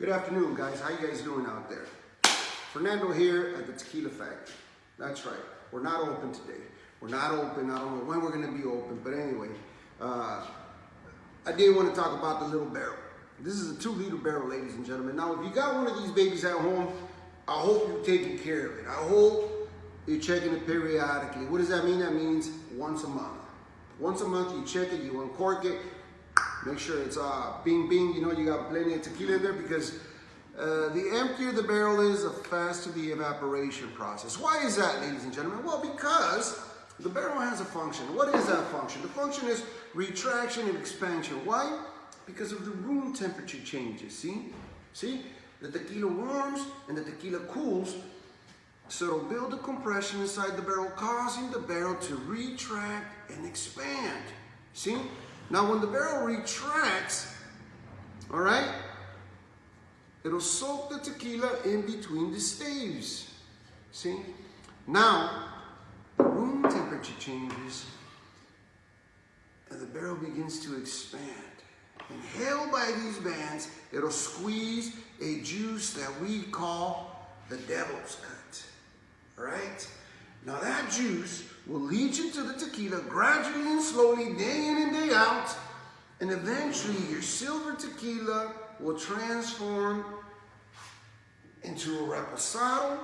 Good afternoon, guys. How you guys doing out there? Fernando here at the Tequila Factory. That's right. We're not open today. We're not open. I don't know when we're going to be open, but anyway, uh, I did want to talk about the little barrel. This is a two-liter barrel, ladies and gentlemen. Now, if you got one of these babies at home, I hope you're taking care of it. I hope you're checking it periodically. What does that mean? That means once a month. Once a month, you check it, you uncork it, make sure it's uh, bing bing, you know, you got plenty of tequila in there because uh, the emptier the barrel is, the faster the evaporation process. Why is that, ladies and gentlemen? Well, because the barrel has a function. What is that function? The function is retraction and expansion. Why? Because of the room temperature changes, see? See? The tequila warms and the tequila cools, so it'll build a compression inside the barrel, causing the barrel to retract and expand. See? Now when the barrel retracts, all right, it'll soak the tequila in between the staves. See? Now, the room temperature changes and the barrel begins to expand. And held by these bands, it'll squeeze a juice that we call the devil's cut. All right? Now that juice will lead you to the tequila gradually and slowly, day out, and eventually your silver tequila will transform into a reposado